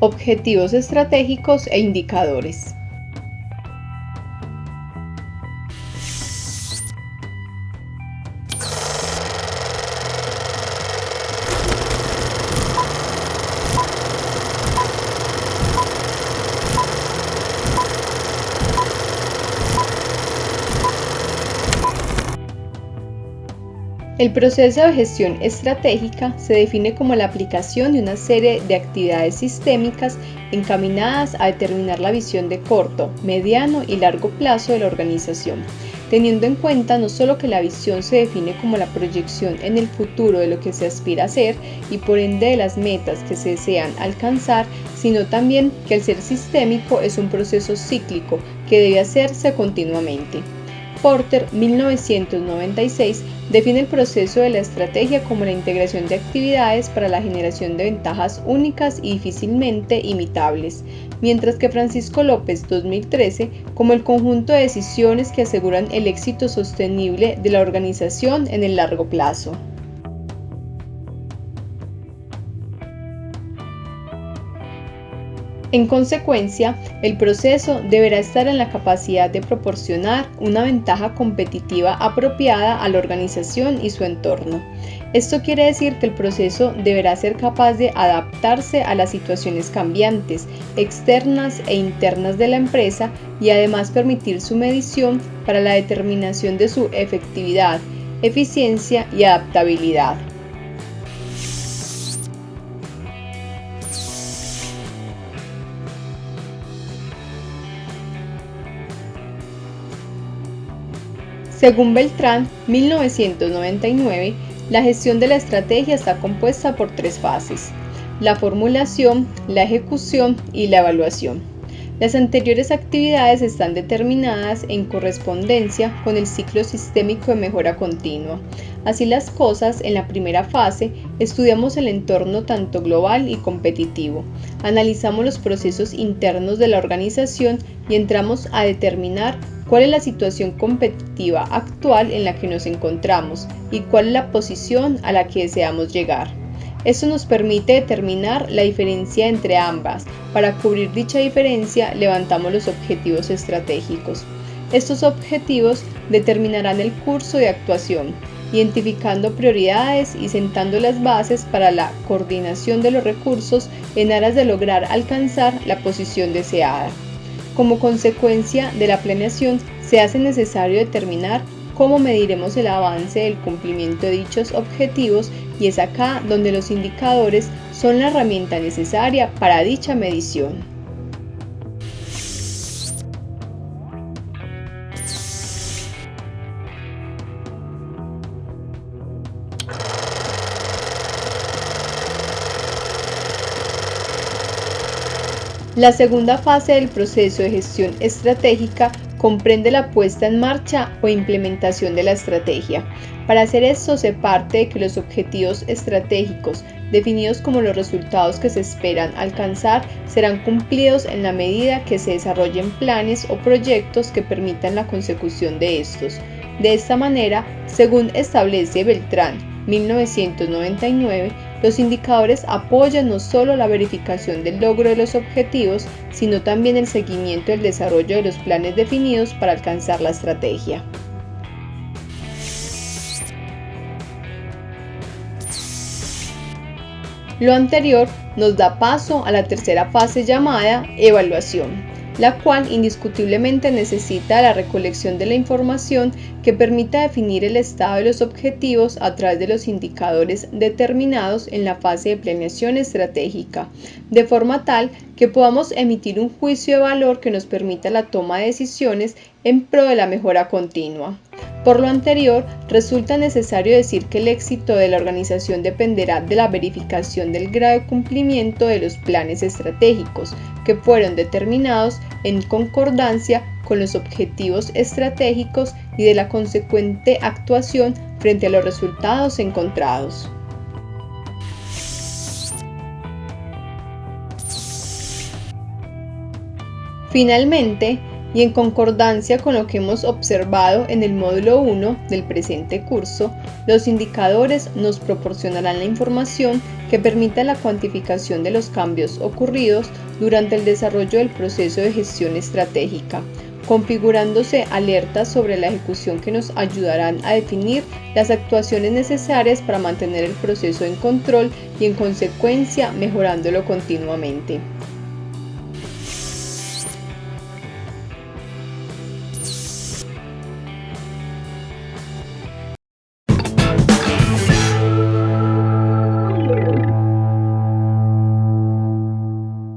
Objetivos estratégicos e indicadores. El proceso de gestión estratégica se define como la aplicación de una serie de actividades sistémicas encaminadas a determinar la visión de corto, mediano y largo plazo de la organización, teniendo en cuenta no solo que la visión se define como la proyección en el futuro de lo que se aspira a ser y por ende de las metas que se desean alcanzar, sino también que el ser sistémico es un proceso cíclico que debe hacerse continuamente. Porter, 1996, define el proceso de la estrategia como la integración de actividades para la generación de ventajas únicas y difícilmente imitables, mientras que Francisco López, 2013, como el conjunto de decisiones que aseguran el éxito sostenible de la organización en el largo plazo. En consecuencia, el proceso deberá estar en la capacidad de proporcionar una ventaja competitiva apropiada a la organización y su entorno. Esto quiere decir que el proceso deberá ser capaz de adaptarse a las situaciones cambiantes, externas e internas de la empresa y además permitir su medición para la determinación de su efectividad, eficiencia y adaptabilidad. Según Beltrán, 1999, la gestión de la estrategia está compuesta por tres fases, la formulación, la ejecución y la evaluación. Las anteriores actividades están determinadas en correspondencia con el ciclo sistémico de mejora continua. Así las cosas, en la primera fase, estudiamos el entorno tanto global y competitivo, analizamos los procesos internos de la organización y entramos a determinar cuál es la situación competitiva actual en la que nos encontramos y cuál es la posición a la que deseamos llegar. Esto nos permite determinar la diferencia entre ambas. Para cubrir dicha diferencia levantamos los objetivos estratégicos. Estos objetivos determinarán el curso de actuación, identificando prioridades y sentando las bases para la coordinación de los recursos en aras de lograr alcanzar la posición deseada. Como consecuencia de la planeación, se hace necesario determinar cómo mediremos el avance del cumplimiento de dichos objetivos y es acá donde los indicadores son la herramienta necesaria para dicha medición. La segunda fase del proceso de gestión estratégica comprende la puesta en marcha o implementación de la estrategia. Para hacer esto se parte de que los objetivos estratégicos definidos como los resultados que se esperan alcanzar serán cumplidos en la medida que se desarrollen planes o proyectos que permitan la consecución de estos. De esta manera, según establece Beltrán 1999, los indicadores apoyan no solo la verificación del logro de los objetivos, sino también el seguimiento del desarrollo de los planes definidos para alcanzar la estrategia. Lo anterior nos da paso a la tercera fase llamada evaluación la cual indiscutiblemente necesita la recolección de la información que permita definir el estado de los objetivos a través de los indicadores determinados en la fase de planeación estratégica, de forma tal que podamos emitir un juicio de valor que nos permita la toma de decisiones en pro de la mejora continua. Por lo anterior, resulta necesario decir que el éxito de la organización dependerá de la verificación del grado de cumplimiento de los planes estratégicos, que fueron determinados en concordancia con los objetivos estratégicos y de la consecuente actuación frente a los resultados encontrados. Finalmente, y en concordancia con lo que hemos observado en el módulo 1 del presente curso, los indicadores nos proporcionarán la información que permita la cuantificación de los cambios ocurridos durante el desarrollo del proceso de gestión estratégica, configurándose alertas sobre la ejecución que nos ayudarán a definir las actuaciones necesarias para mantener el proceso en control y en consecuencia mejorándolo continuamente.